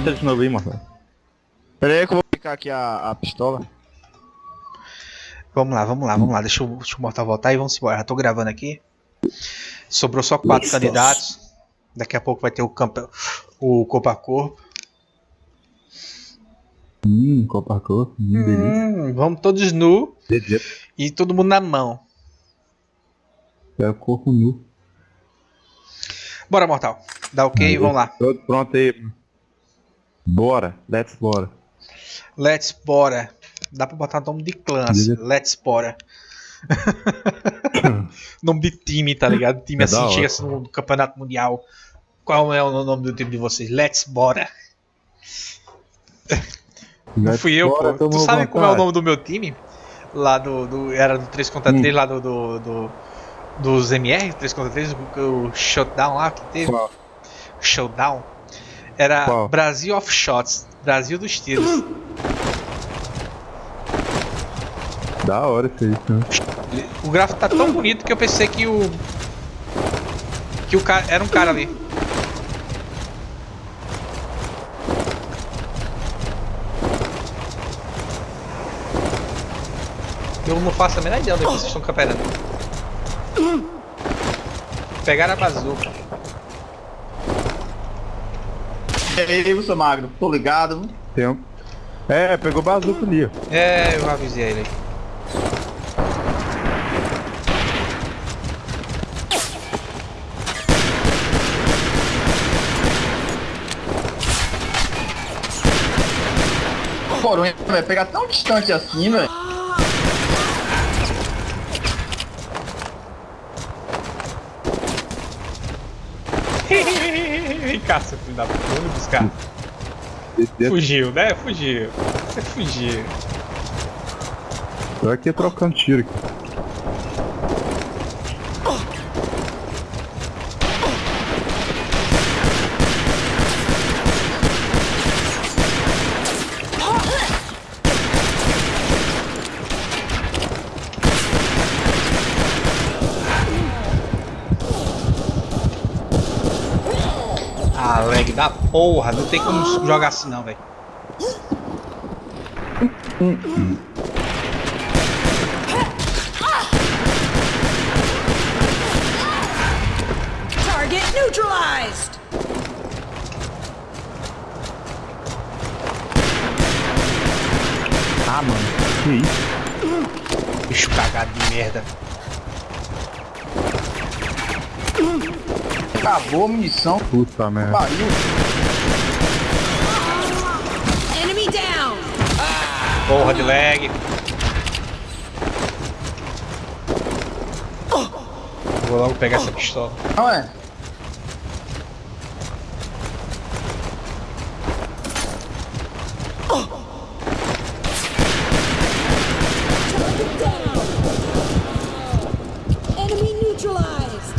Entra de novo aí, Marcelo. Pera aí que eu vou picar aqui a, a pistola. Vamos lá, vamos lá, vamos lá. Deixa o, deixa o Mortal voltar e vamos embora. Já tô gravando aqui. Sobrou só quatro candidatos. Daqui a pouco vai ter o, campe... o corpo a corpo. Hum, Copa Corpo, hum. Hum, vamos todos nu e todo mundo na mão. É corpo nu. Bora, Mortal. Dá ok, vamos lá. Pronto aí. Bora, let's bora. Let's bora. Dá pra botar nome de clã, assim. Let's bora. nome de time, tá ligado? Time É assim, chega assim no campeonato mundial. Qual é o nome do time de vocês? Let's bora. Não fui eu, bora, pô. Tu tomou sabe como é o nome do meu time? Lá do. do era do 3 contra 3, lá do. do, do dos MR, 3 contra 3, o, o shutdown lá que teve. Qual? Showdown. Era Qual? Brasil of Shots. Brasil dos tiros. Da hora isso aí. O gráfico tá tão bonito que eu pensei que o. Que o cara. Era um cara ali. Eu não faço a menor ideia onde vocês estão camperando. Pegaram a bazuca. E aí, você magro, tô ligado. Tem um... É, pegou bazuca ali, ó. É, eu avisei ele. Coronha vai pegar tão distante assim, velho. Cá, seu filho da puta. Vamos buscar. Fugiu, né? Fugiu. Você fugiu. Tô aqui trocando tiro aqui. Ah, lag da porra. Não tem como jogar assim não, velho. Target neutralized! Ah, mano. Que isso? Bicho cagado de merda. Acabou a munição. Puta merda. Pariu. Enemy down! Porra de lag. Vou logo pegar essa pistola. Não é? Enemy neutralized!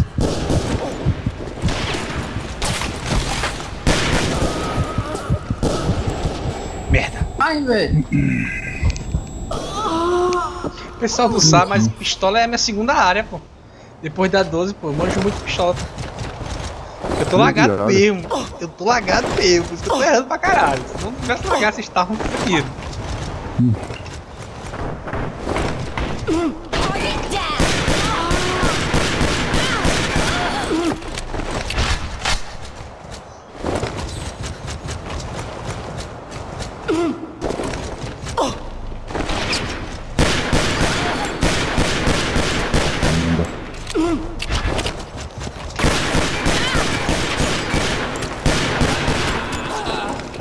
Velho. O pessoal não sabe, mas pistola é a minha segunda área, pô. Depois da 12, pô, eu manjo muito pistola. Eu tô lagado mesmo. Eu tô lagado mesmo. Por isso que eu tô errando pra caralho. Se não tivesse lagado, vocês estavam fodidos down!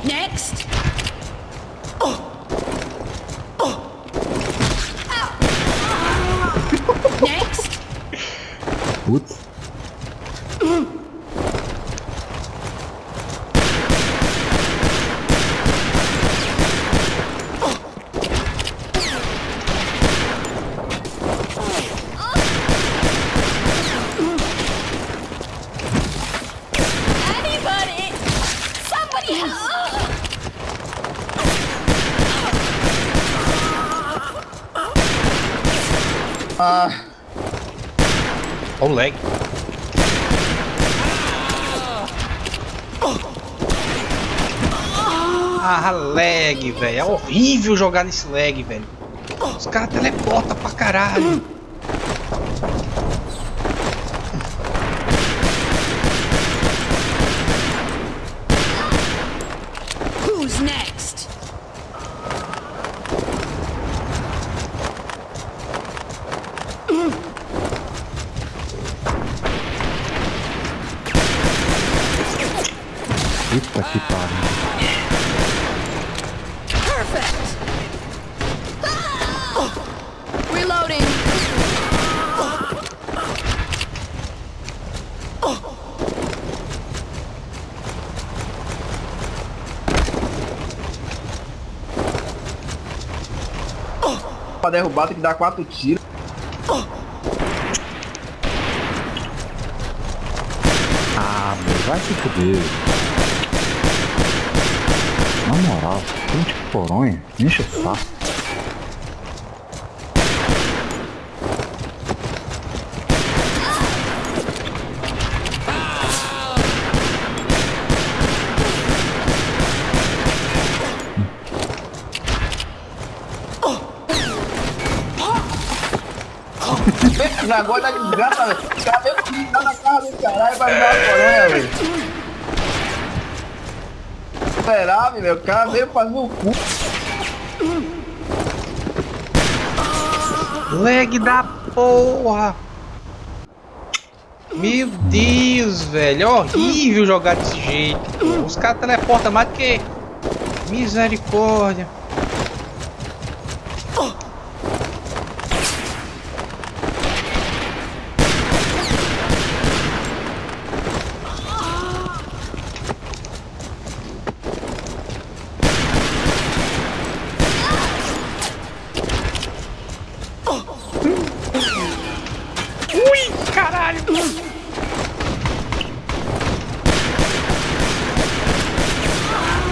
Next! Next! Putz. Anybody! Somebody help! Ah, Olha o lag. Ah, lag, velho. É horrível jogar nesse lag, velho. Os caras teleportam pra caralho. Who's next? Puta que pariu. Perfect. Reloading. Pra derrubar tem que dar quatro tiros. Ah, vai se fuder. Na moral, gente poronha, enche o saco. Negócio da desgraça, velho. O cara comigo lá na casa do caralho pra me dar uma coronha, velho. O cara veio fazer o cu. Lag da porra. Meu Deus, velho. É horrível jogar desse jeito. Os caras teleportam mais do que. Misericórdia.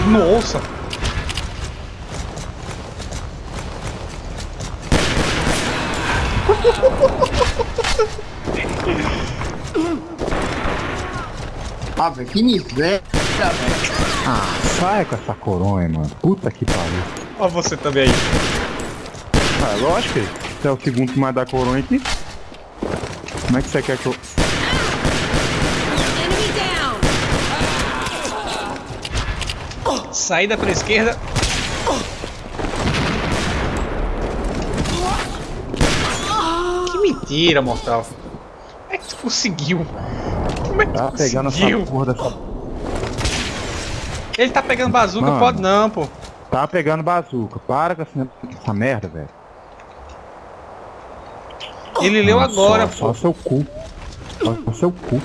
Nossa. Ah, velho, que miséria, velho. Ah, sai com essa coronha, mano. Puta que pariu. Ó você também aí. Ah, lógico, você é o segundo que mais dá coronha aqui. Como é que você quer que eu. Enemy down. Saída pra esquerda. Que mentira, mortal. Como é que tu conseguiu? Como é que tu Tá pegando conseguiu? essa porra dessa. Ele tá pegando bazuca, Mano. pode não, pô. Tá pegando bazuca. Para com essa, essa merda, velho. Ele leu Não, agora, só, pô. Só seu cu. Só, seu cu.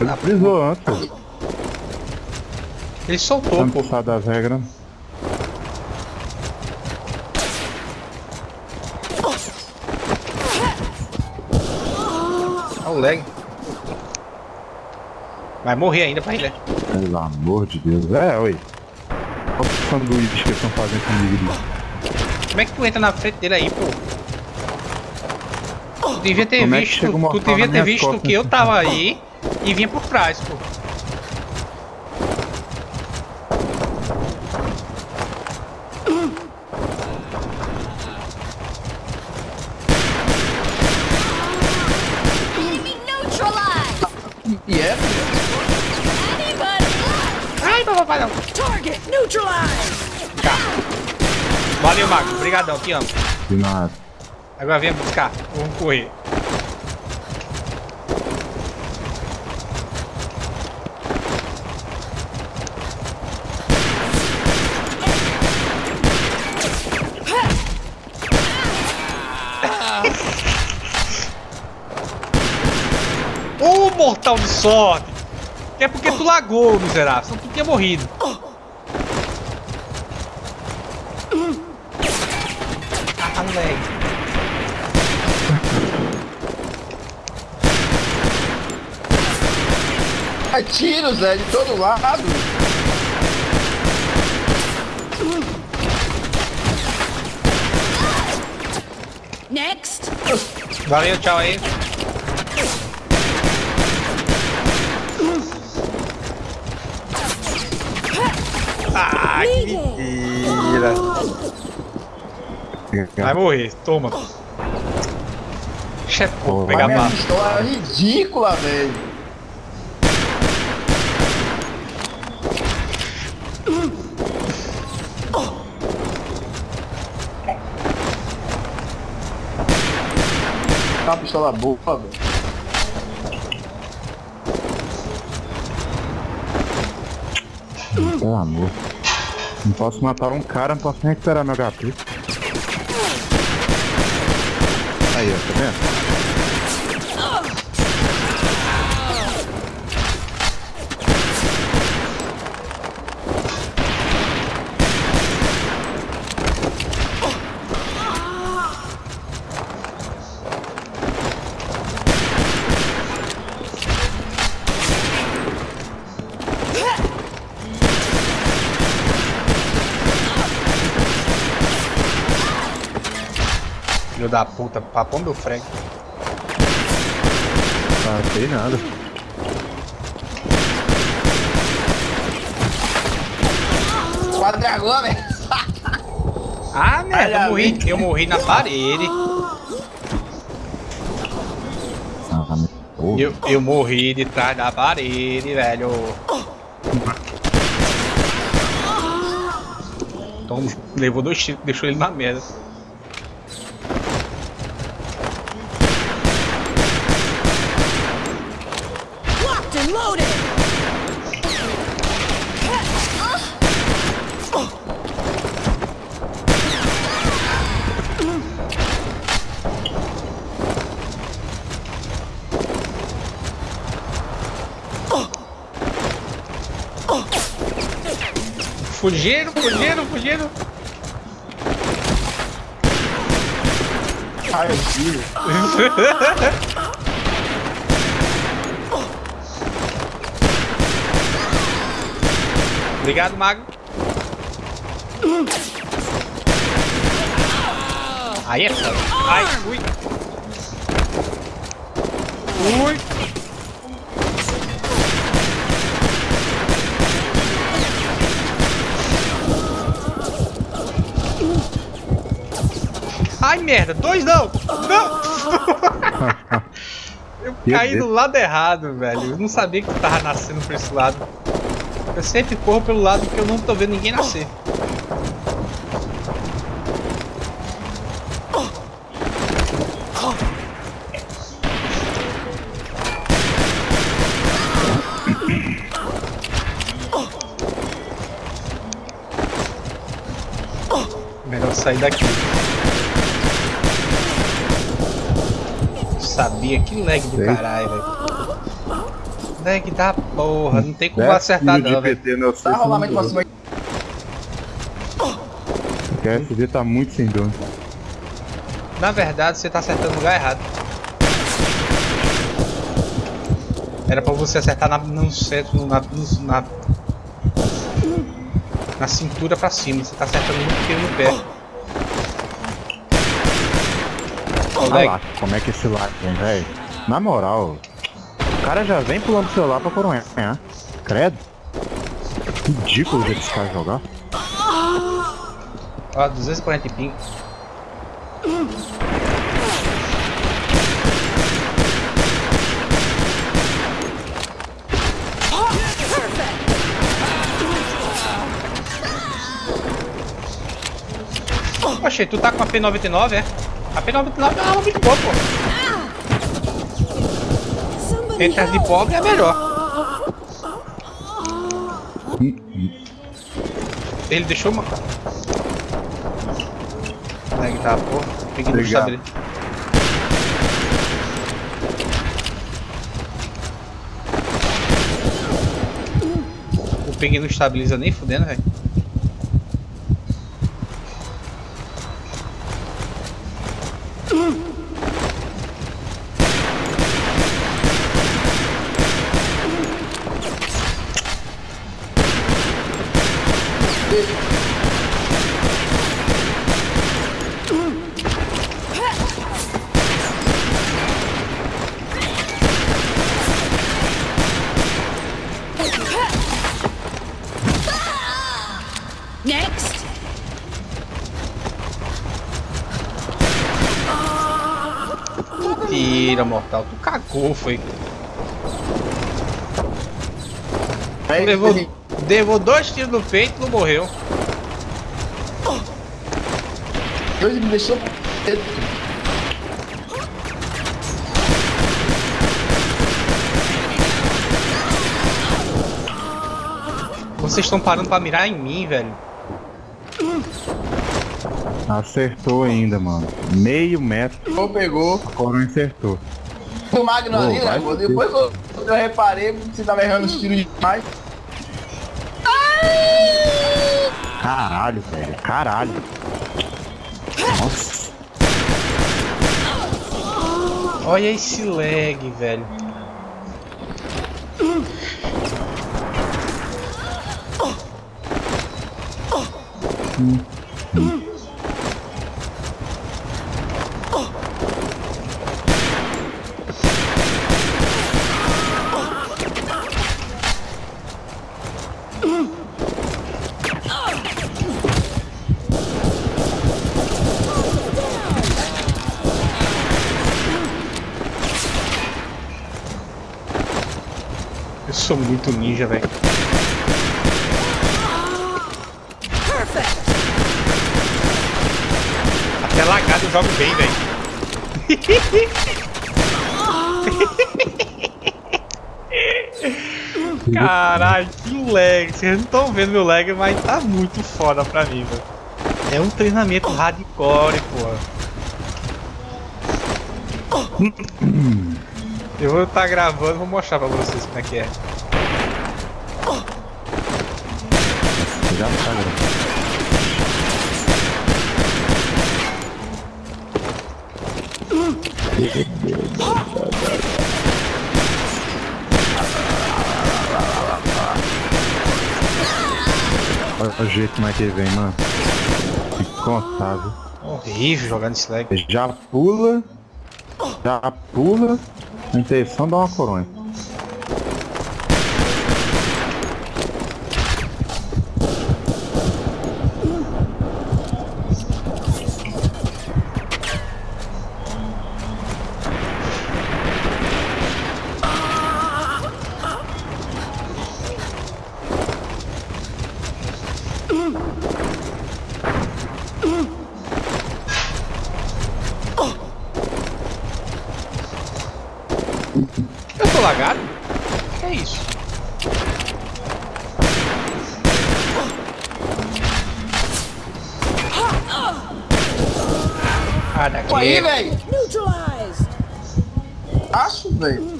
Ele frisou antes, pô. Ele soltou, Tá pô. das regras. Olha o lag. Vai morrer ainda pra ele. né? Pelo amor de Deus. É, oi. Olha o sanduíche que eles estão fazendo comigo ali. Como é que tu entra na frente dele aí, pô? Tu devia ter Como é visto. o tu devia ter visto costas, que eu tava aí e vinha por trás, pô. Enemy neutralized. E é, velho. Anybody? Ai, não, papai não. Target neutralized. Tá. Valeu, Mago. Obrigadão, te amo. De nada. Agora vem buscar. Vamos correr. Ô, mortal de sorte! É porque tu lagou, miserável. Senão tu tinha morrido. É tiro, Zé, de todo lado. Next. Valeu, tchau aí. Ah, que mentira. Vai morrer, toma. Chefe, vou Pô, pegar bala. pistola é ridícula, velho. Pistola boa, velho. Pelo amor. Não posso matar um cara, não posso nem recuperar meu HP. Aí, ó, tá vendo? Da puta, papão meu frango. Não sei nada. Quatro dragão, velho. Ah, merda, eu morri, eu morri na parede. Ah, Pô, Eu, eu morri de trás da parede, velho. Toma, levou dois tiros, deixou ele na merda. Fugiram, fugiram, fugiram. Ai, filho. Obrigado, Mago. Aí é foda. Ai, fui. Fui. Merda. Dois não. Não. Eu caí do lado errado, velho. Eu não sabia que tava nascendo por esse lado. Eu sempre corro pelo lado que eu não tô vendo ninguém nascer. Melhor sair daqui. Sabia que lag do Sei. caralho, velho. Lag da porra, não tem como acertar não, velho. Tá rolamento pra cima. O SD tá muito sem dono. Na verdade, você tá acertando no lugar errado. Era pra você acertar na, no centro, na, no- na, na cintura pra cima. Você tá acertando muito tiro no pé. Ô, Olha lag, lá como é que esse lag vem, velho. Na moral, o cara já vem pulando o celular pra coronhar. Credo. Ridículo o jeito desse cara jogar. ó, 240 e ping. Oxe, tu tá com a P99, é? A P99 é uma arma muito boa, pô. Entre as de pobre é melhor. Ele deixou uma. Lag tá, porra. Peguei no sabre. O ping não estabiliza nem fudendo, velho. Mentira, mortal. Tu cagou, foi. Aí, levou levou dois tiros no peito e não morreu. Ele me deixou. Vocês estão parando pra mirar em mim, velho. Acertou ainda, mano. Meio metro, Pegou, pegou. a coronha acertou. O Magno Ô, ali, né. Depois eu, eu reparei que você tava errando os tiros demais. Caralho, velho. Caralho. Nossa. Olha esse lag, velho. Eu muito ninja, velho. Até lagado eu jogo bem, velho. Caralho, que lag. Vocês não estão vendo meu lag, mas tá muito foda pra mim, velho. É um treinamento hardcore, porra. Eu vou estar gravando, vou mostrar pra vocês como é que é. Já tá, galera. Olha o jeito como é que ele vem, mano. Incontável. Horrível jogar nesse lag. Já pula. Já pula. A intenção dar uma coronha. Ah, daqui. Pô, aí, velho. Neutralized. Acho, velho.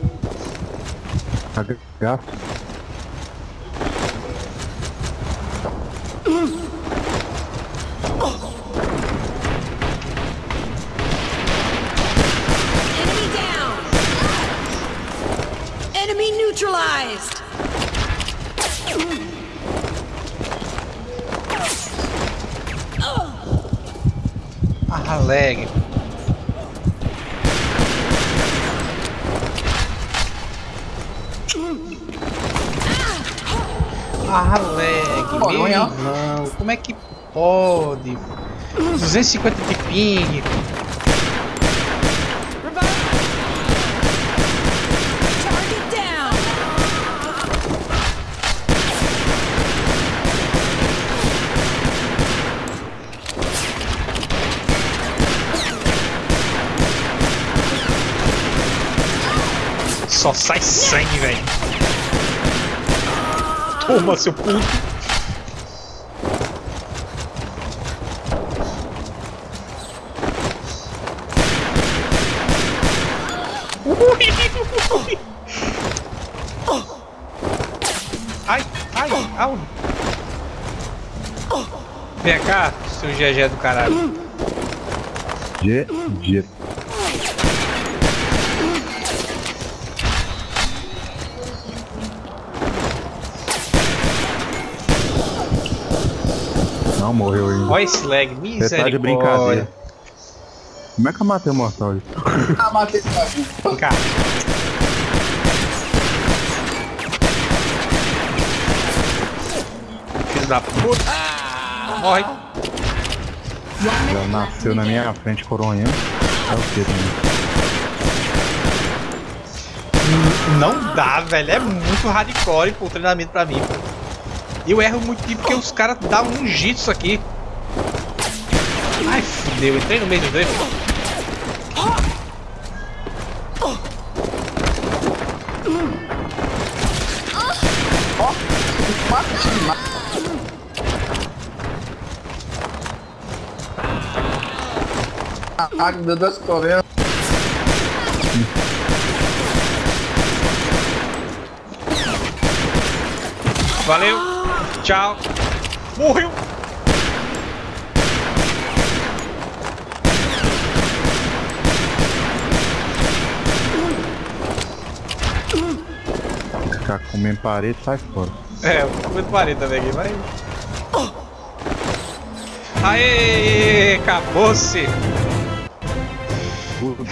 Gato. Enemy down. Enemy neutralized. Ah, lag. Ah, lag. Pô, Meu irmão, como é que pode? 250 de ping. Target down. Só sai sangue, velho. Toma, seu puto. Ai, ai, au. Vem cá, seu GG do caralho. G. Não morreu ainda. Olha esse lag, Você tá de misericórdia. brincadeira. Como é que eu matei o mortal? Ah, matei esse bagulho. Vem cá. Filho da puta. Morre. Já nasceu na minha frente coronhando. É o que também? Não dá, velho. É muito hardcore pô, o treinamento pra mim. Eu erro muito tipo porque os caras dão um isso aqui. Ai, fudeu. Entrei no meio do. Ah, meu Deus, correndo. Valeu. Tchau. Morreu. Ficar comendo parede, sai fora. É, eu tô muito parede também aqui, mas... Aê, acabou-se. Tudo.